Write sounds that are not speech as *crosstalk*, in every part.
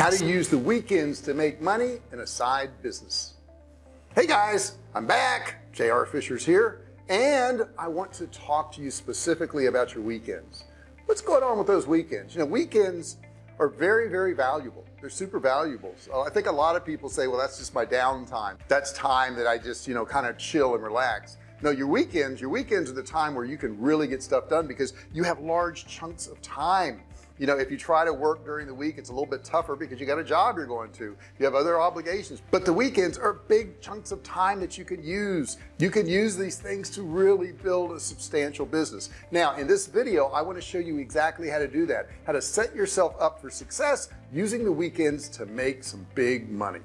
how to use the weekends to make money in a side business. Hey guys I'm back. JR Fisher's here and I want to talk to you specifically about your weekends. What's going on with those weekends? You know weekends are very very valuable. They're super valuable. So I think a lot of people say well that's just my downtime. That's time that I just you know kind of chill and relax no your weekends your weekends are the time where you can really get stuff done because you have large chunks of time. You know if you try to work during the week it's a little bit tougher because you got a job you're going to. You have other obligations. But the weekends are big chunks of time that you can use. You can use these things to really build a substantial business. Now in this video I want to show you exactly how to do that how to set yourself up for success using the weekends to make some big money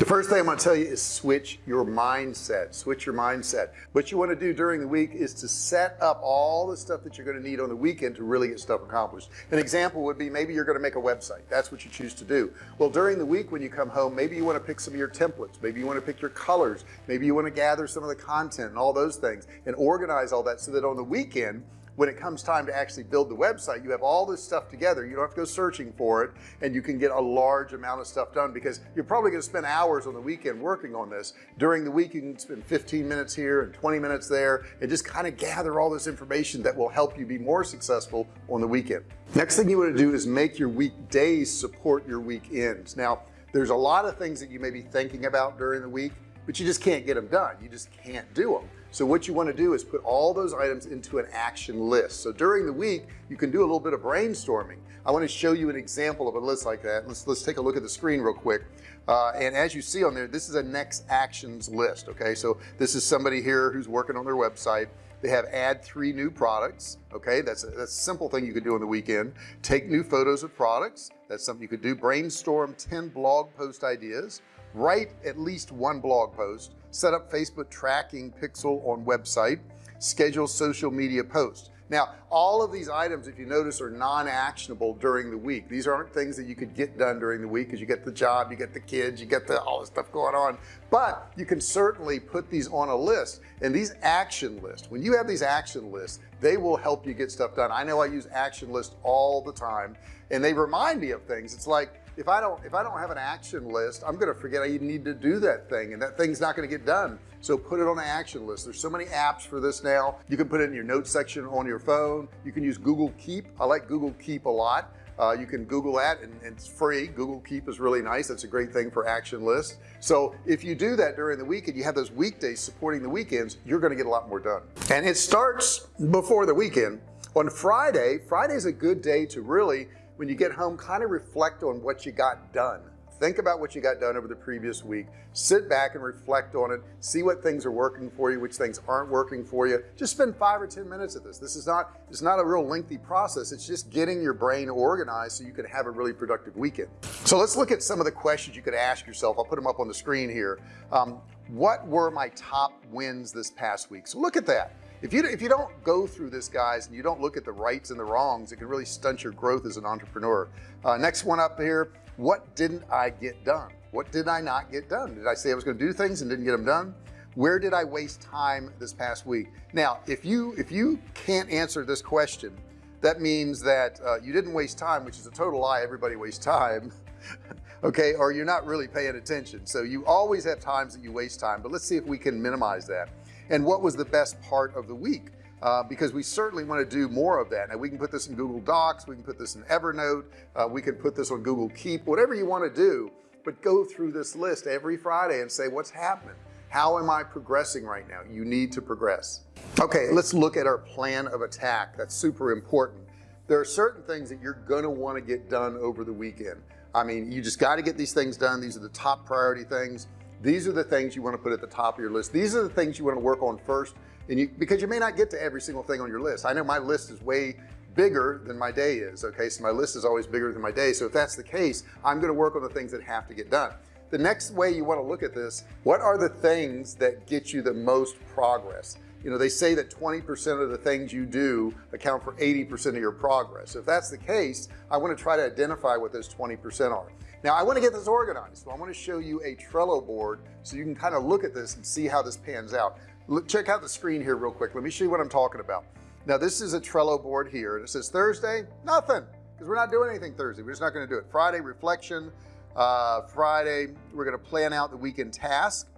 the first thing I'm going to tell you is switch your mindset switch your mindset. What you want to do during the week is to set up all the stuff that you're going to need on the weekend to really get stuff accomplished. An example would be maybe you're going to make a website. That's what you choose to do. Well during the week when you come home maybe you want to pick some of your templates. Maybe you want to pick your colors. Maybe you want to gather some of the content and all those things and organize all that so that on the weekend when it comes time to actually build the website you have all this stuff together. You don't have to go searching for it and you can get a large amount of stuff done because you're probably going to spend hours on the weekend working on this. During the week you can spend 15 minutes here and 20 minutes there and just kind of gather all this information that will help you be more successful on the weekend. Next thing you want to do is make your weekdays support your weekends. Now there's a lot of things that you may be thinking about during the week but you just can't get them done. You just can't do them so what you want to do is put all those items into an action list. So during the week you can do a little bit of brainstorming. I want to show you an example of a list like that. Let's let's take a look at the screen real quick. Uh, and as you see on there this is a next actions list okay? So this is somebody here who's working on their website. They have add three new products okay? That's a, that's a simple thing you could do on the weekend. Take new photos of products. That's something you could do. Brainstorm 10 blog post ideas write at least one blog post set up Facebook tracking pixel on website schedule social media posts. Now all of these items if you notice are non-actionable during the week. These aren't things that you could get done during the week because you get the job you get the kids you get the all the stuff going on. But you can certainly put these on a list and these action lists when you have these action lists they will help you get stuff done. I know I use action lists all the time and they remind me of things. It's like if I don't if I don't have an action list I'm gonna forget I need to do that thing and that thing's not gonna get done. So put it on an action list. There's so many apps for this now. You can put it in your notes section on your phone. You can use Google Keep. I like Google Keep a lot. Uh, you can Google that and, and, it's free. Google Keep is really nice. That's a great thing for action lists. So if you do that during the week and you have those weekdays supporting the weekends you're going to get a lot more done. And it starts before the weekend. On Friday Friday is a good day to really when you get home kind of reflect on what you got done. Think about what you got done over the previous week. Sit back and reflect on it. See what things are working for you which things aren't working for you. Just spend five or ten minutes of this. This is not it's not a real lengthy process. It's just getting your brain organized so you can have a really productive weekend. So let's look at some of the questions you could ask yourself. I'll put them up on the screen here. Um, what were my top wins this past week? So look at that if you if you don't go through this guys and you don't look at the rights and the wrongs it can really stunt your growth as an entrepreneur. Uh, next one up here what didn't I get done? What did I not get done? Did I say I was going to do things and didn't get them done? Where did I waste time this past week? Now if you if you can't answer this question that means that uh, you didn't waste time which is a total lie. Everybody wastes time *laughs* okay? Or you're not really paying attention. So you always have times that you waste time but let's see if we can minimize that and what was the best part of the week. Uh, because we certainly want to do more of that. Now we can put this in Google Docs we can put this in Evernote uh, we can put this on Google Keep whatever you want to do but go through this list every Friday and say what's happening? How am I progressing right now? You need to progress. Okay let's look at our plan of attack. That's super important. There are certain things that you're going to want to get done over the weekend. I mean you just got to get these things done. These are the top priority things these are the things you want to put at the top of your list. These are the things you want to work on first and you because you may not get to every single thing on your list. I know my list is way bigger than my day is okay? So my list is always bigger than my day. So if that's the case I'm going to work on the things that have to get done. The next way you want to look at this what are the things that get you the most progress? You know they say that 20% of the things you do account for 80% of your progress. So if that's the case I want to try to identify what those 20% are now I want to get this organized so I want to show you a Trello board so you can kind of look at this and see how this pans out. Look check out the screen here real quick. Let me show you what I'm talking about. Now this is a Trello board here and it says Thursday nothing because we're not doing anything Thursday. We're just not going to do it. Friday reflection uh, Friday we're going to plan out the weekend task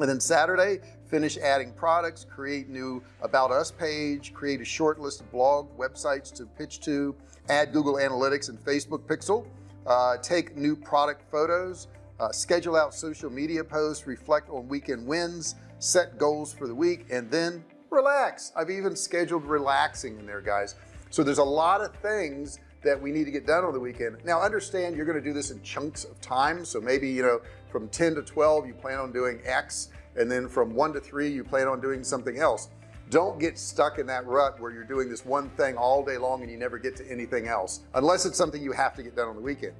and then Saturday finish adding products create new about us page create a short list of blog websites to pitch to add Google Analytics and Facebook pixel uh, take new product photos uh, schedule out social media posts reflect on weekend wins set goals for the week and then relax. I've even scheduled relaxing in there guys. So there's a lot of things that we need to get done on the weekend. Now understand you're going to do this in chunks of time. So maybe you know from 10 to 12 you plan on doing X and then from 1 to 3 you plan on doing something else don't get stuck in that rut where you're doing this one thing all day long and you never get to anything else unless it's something you have to get done on the weekend.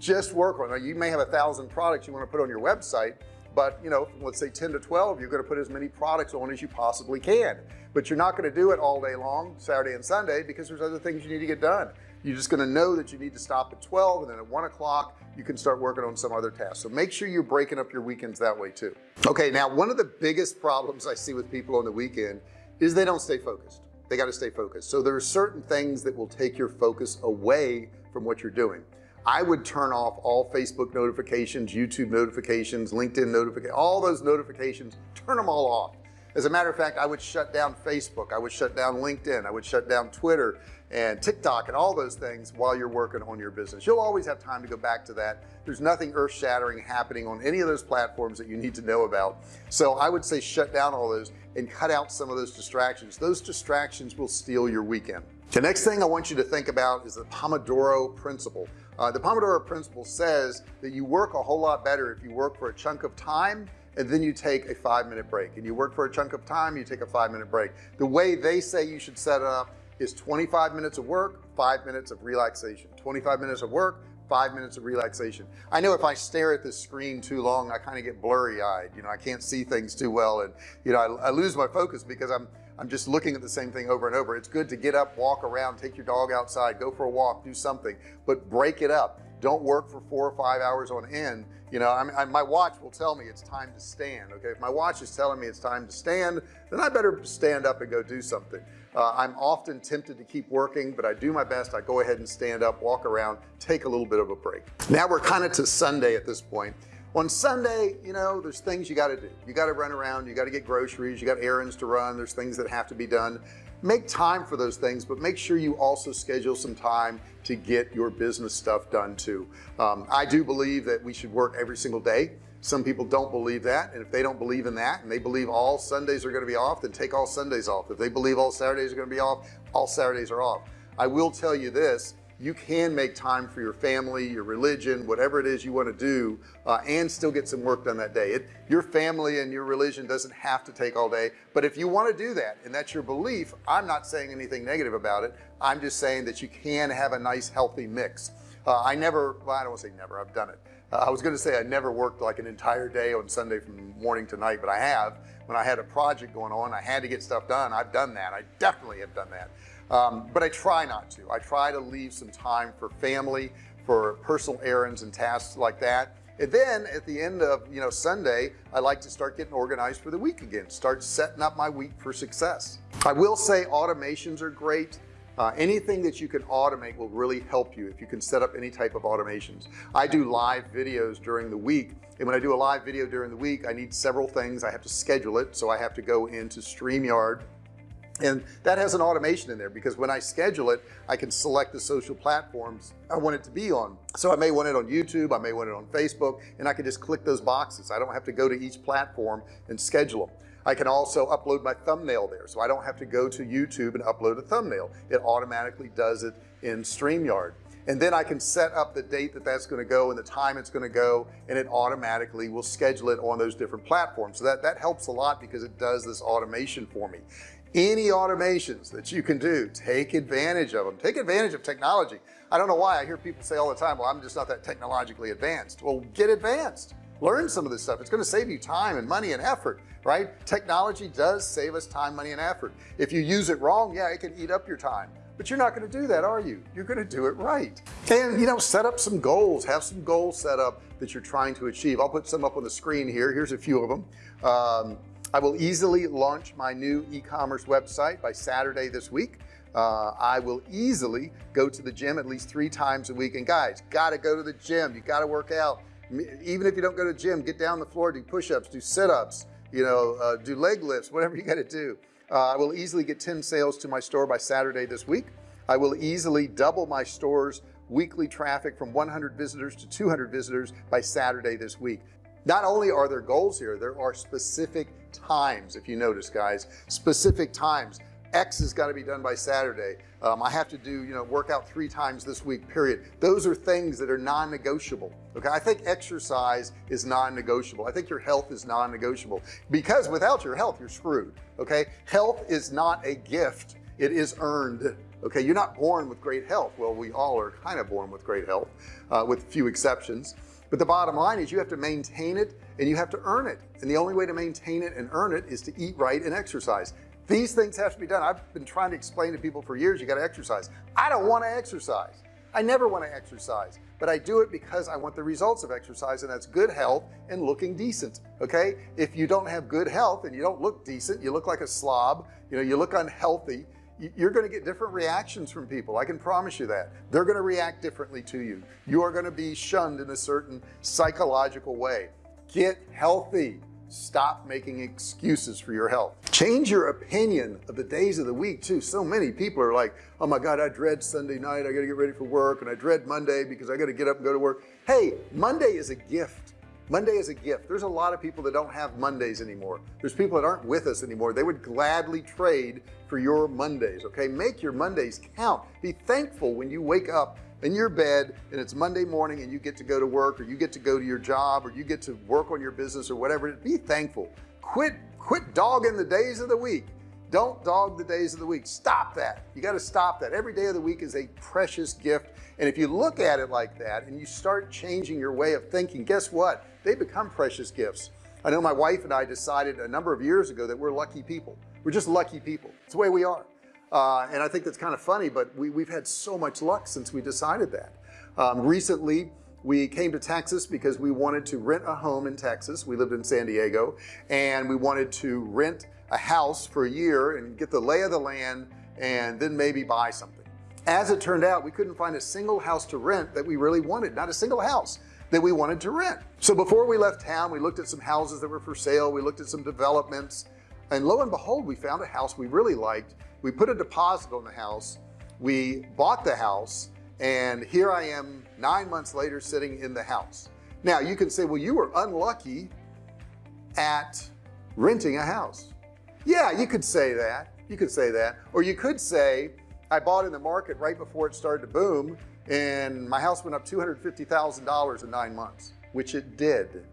Just work on it. You may have a thousand products you want to put on your website but you know let's say 10 to 12 you're going to put as many products on as you possibly can. But you're not going to do it all day long Saturday and Sunday because there's other things you need to get done. You're just going to know that you need to stop at 12 and then at one o'clock you can start working on some other tasks. So make sure you're breaking up your weekends that way too. Okay now one of the biggest problems I see with people on the weekend is they don't stay focused. They got to stay focused. So there are certain things that will take your focus away from what you're doing. I would turn off all Facebook notifications YouTube notifications LinkedIn notifications all those notifications turn them all off as a matter of fact I would shut down Facebook I would shut down LinkedIn I would shut down Twitter and TikTok and all those things while you're working on your business. You'll always have time to go back to that. There's nothing earth-shattering happening on any of those platforms that you need to know about. So I would say shut down all those and cut out some of those distractions. Those distractions will steal your weekend. The next thing I want you to think about is the Pomodoro principle. Uh, the Pomodoro principle says that you work a whole lot better if you work for a chunk of time and then you take a five minute break. And you work for a chunk of time you take a five minute break. The way they say you should set it up is 25 minutes of work five minutes of relaxation. 25 minutes of work five minutes of relaxation. I know if I stare at this screen too long I kind of get blurry eyed you know I can't see things too well and you know I, I lose my focus because I'm I'm just looking at the same thing over and over. It's good to get up walk around take your dog outside go for a walk do something but break it up. Don't work for four or five hours on end you know I I, my watch will tell me it's time to stand okay? If my watch is telling me it's time to stand then I better stand up and go do something. Uh, I'm often tempted to keep working but I do my best. I go ahead and stand up walk around take a little bit of a break. Now we're kind of to Sunday at this point on Sunday you know there's things you got to do. You got to run around you got to get groceries you got errands to run there's things that have to be done. Make time for those things but make sure you also schedule some time to get your business stuff done too. Um, I do believe that we should work every single day. Some people don't believe that and if they don't believe in that and they believe all Sundays are going to be off then take all Sundays off. If they believe all Saturdays are going to be off all Saturdays are off. I will tell you this you can make time for your family your religion whatever it is you want to do uh, and still get some work done that day. It, your family and your religion doesn't have to take all day but if you want to do that and that's your belief I'm not saying anything negative about it. I'm just saying that you can have a nice healthy mix. Uh, I never well, I don't want to say never I've done it. Uh, I was going to say I never worked like an entire day on Sunday from morning to night but I have. When I had a project going on I had to get stuff done. I've done that. I definitely have done that um, but I try not to. I try to leave some time for family for personal errands and tasks like that. And then at the end of you know Sunday I like to start getting organized for the week again start setting up my week for success. I will say automations are great. Uh, anything that you can automate will really help you if you can set up any type of automations. I do live videos during the week and when I do a live video during the week I need several things. I have to schedule it so I have to go into StreamYard and that has an automation in there because when I schedule it I can select the social platforms I want it to be on. So I may want it on YouTube I may want it on Facebook and I can just click those boxes. I don't have to go to each platform and schedule them I can also upload my thumbnail there so I don't have to go to YouTube and upload a thumbnail. It automatically does it in StreamYard. And then I can set up the date that that's going to go and the time it's going to go and it automatically will schedule it on those different platforms. So that that helps a lot because it does this automation for me any automations that you can do take advantage of them take advantage of technology. I don't know why I hear people say all the time well I'm just not that technologically advanced. Well get advanced. Learn some of this stuff. It's going to save you time and money and effort right? Technology does save us time money and effort. If you use it wrong yeah it can eat up your time. But you're not going to do that are you? You're going to do it right. And you know set up some goals. Have some goals set up that you're trying to achieve. I'll put some up on the screen here. Here's a few of them um, I will easily launch my new e-commerce website by Saturday this week. Uh, I will easily go to the gym at least three times a week. And guys got to go to the gym. You got to work out. Even if you don't go to the gym get down the floor do push-ups do sit-ups you know uh, do leg lifts *laughs* whatever you got to do. Uh, I will easily get 10 sales to my store by Saturday this week. I will easily double my stores weekly traffic from 100 visitors to 200 visitors by Saturday this week. Not only are there goals here there are specific times if you notice guys specific times. X has got to be done by Saturday. Um, I have to do you know workout three times this week period. Those are things that are non-negotiable okay? I think exercise is non-negotiable. I think your health is non-negotiable. Because without your health you're screwed okay? Health is not a gift. It is earned okay? You're not born with great health. Well we all are kind of born with great health uh, with few exceptions but the bottom line is you have to maintain it and you have to earn it. And the only way to maintain it and earn it is to eat right and exercise. These things have to be done. I've been trying to explain to people for years you got to exercise. I don't want to exercise. I never want to exercise but I do it because I want the results of exercise and that's good health and looking decent okay? If you don't have good health and you don't look decent you look like a slob you know you look unhealthy you're going to get different reactions from people I can promise you that. They're going to react differently to you. You are going to be shunned in a certain psychological way. Get healthy. Stop making excuses for your health. Change your opinion of the days of the week too. So many people are like oh my god I dread Sunday night. I got to get ready for work and I dread Monday because I got to get up and go to work. Hey Monday is a gift Monday is a gift. There's a lot of people that don't have Mondays anymore. There's people that aren't with us anymore. They would gladly trade for your Mondays okay? Make your Mondays count. Be thankful when you wake up in your bed and it's Monday morning and you get to go to work or you get to go to your job or you get to work on your business or whatever be thankful. Quit quit dogging the days of the week don't dog the days of the week. Stop that. You got to stop that. Every day of the week is a precious gift. And if you look at it like that and you start changing your way of thinking guess what? They become precious gifts. I know my wife and I decided a number of years ago that we're lucky people. We're just lucky people. It's the way we are. Uh, and I think that's kind of funny but we, we've had so much luck since we decided that. Um, recently we came to Texas because we wanted to rent a home in Texas. We lived in San Diego and we wanted to rent a house for a year and get the lay of the land and then maybe buy something. As it turned out we couldn't find a single house to rent that we really wanted not a single house that we wanted to rent. So before we left town we looked at some houses that were for sale. We looked at some developments. And lo and behold we found a house we really liked. We put a deposit on the house. We bought the house. And here I am nine months later sitting in the house. Now you can say well you were unlucky at renting a house yeah you could say that. You could say that. Or you could say I bought in the market right before it started to boom and my house went up $250,000 in nine months which it did.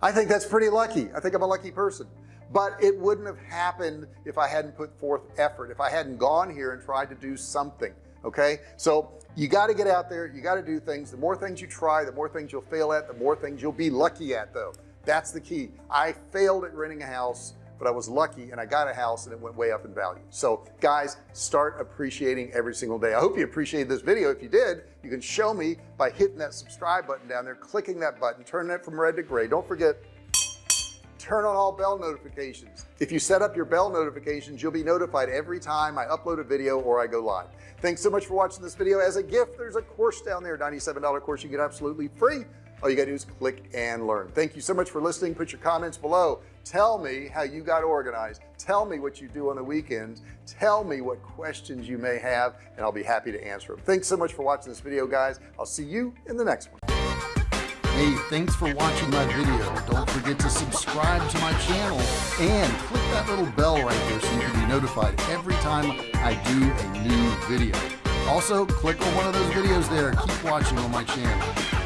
I think that's pretty lucky. I think I'm a lucky person. But it wouldn't have happened if I hadn't put forth effort if I hadn't gone here and tried to do something okay? So you got to get out there you got to do things. The more things you try the more things you'll fail at the more things you'll be lucky at though. That's the key. I failed at renting a house but I was lucky and I got a house and it went way up in value. So guys start appreciating every single day. I hope you appreciated this video. If you did you can show me by hitting that subscribe button down there clicking that button turning it from red to gray. Don't forget turn on all bell notifications. If you set up your bell notifications you'll be notified every time I upload a video or I go live. Thanks so much for watching this video. As a gift there's a course down there $97 course you get absolutely free. All you gotta do is click and learn. Thank you so much for listening. Put your comments below tell me how you got organized tell me what you do on the weekends tell me what questions you may have and I'll be happy to answer them thanks so much for watching this video guys I'll see you in the next one Hey, thanks for watching my video. Don't forget to subscribe to my channel and click that little bell right there so you can be notified every time I do a new video. Also, click on one of those videos there. Keep watching on my channel.